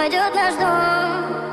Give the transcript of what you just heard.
обойдет наш дом.